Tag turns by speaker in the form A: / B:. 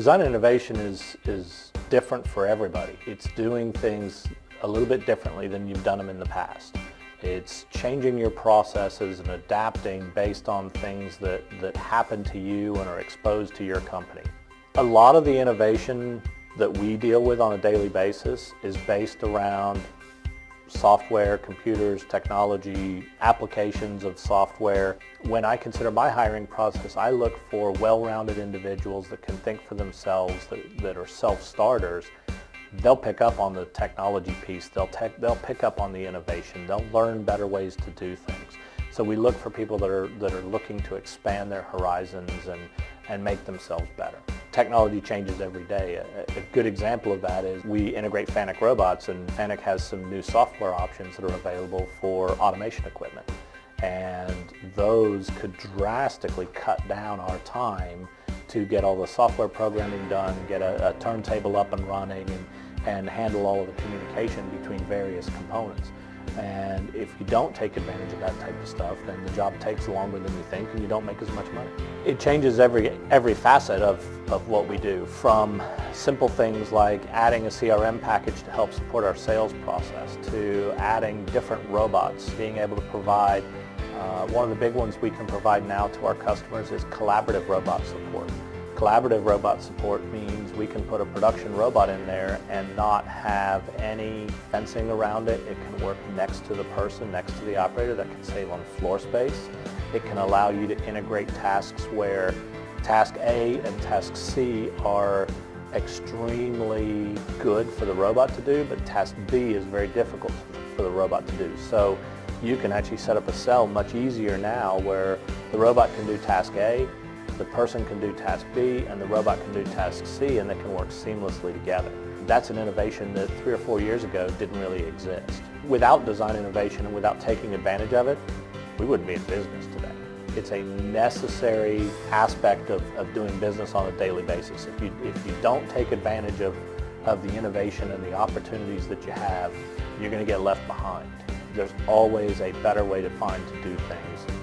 A: Design innovation is, is different for everybody. It's doing things a little bit differently than you've done them in the past. It's changing your processes and adapting based on things that, that happen to you and are exposed to your company. A lot of the innovation that we deal with on a daily basis is based around software, computers, technology, applications of software. When I consider my hiring process, I look for well-rounded individuals that can think for themselves, that, that are self-starters. They'll pick up on the technology piece, they'll, they'll pick up on the innovation, they'll learn better ways to do things. So we look for people that are, that are looking to expand their horizons and, and make themselves better. Technology changes every day. A, a, good example of that is we integrate Fanuc robots and Fanuc has some new software options that are available for automation equipment. And those could drastically cut down our time to get all the software programming done, get a, a turntable up and running, and, and handle all of the communication between various components. And if you don't take advantage of that type of stuff, then the job takes longer than you think and you don't make as much money. It changes every, every facet of, of what we do, from simple things like adding a CRM package to help support our sales process, to adding different robots, being able to provide, uh, one of the big ones we can provide now to our customers is collaborative robot support. Collaborative robot support means we can put a production robot in there and not have any fencing around it. It can work next to the person, next to the operator. That can save on floor space. It can allow you to integrate tasks where task A and task C are extremely good for the robot to do, but task B is very difficult for the robot to do. So you can actually set up a cell much easier now where the robot can do task A, the person can do task B and the robot can do task C and they can work seamlessly together. That's an innovation that three or four years ago didn't really exist. Without design innovation and without taking advantage of it, we wouldn't be in business today. It's a necessary aspect of, of doing business on a daily basis. If you, if you don't take advantage of, of the innovation and the opportunities that you have, you're going to get left behind. There's always a better way to find to do things